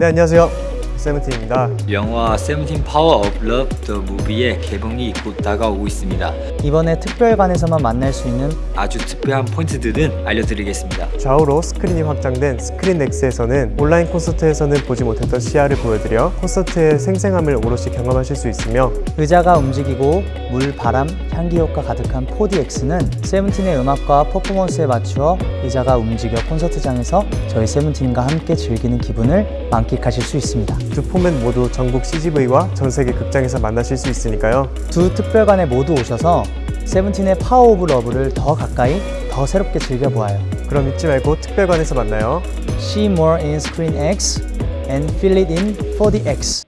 네 안녕하세요 세븐틴입니다 영화 세븐틴 Power of Love the Movie의 개봉이 곧 다가오고 있습니다. 이번에 특별관에서만 만날 수 있는 아주 특별한 포인트들은 알려드리겠습니다. 좌우로 스크린이 확장된 스크린 X에서는 온라인 콘서트에서는 보지 못했던 시야를 보여드려 콘서트의 생생함을 오롯이 경험하실 수 있으며 의자가 움직이고 물, 바람, 향기 효과 가득한 4DX는 세븐틴의 음악과 퍼포먼스에 맞추어 의자가 움직여 콘서트장에서 저희 세븐틴과 함께 즐기는 기분을 만끽하실 수 있습니다. 두 포맷 모두 전국 CGV와 전 세계 극장에서 만나실 수 있으니까요 두 특별관에 모두 오셔서 세븐틴의 파워 오브 러브를 더 가까이, 더 새롭게 즐겨보아요. 그럼 잊지 말고 특별관에서 만나요 See more in Screen X and feel it in 4DX.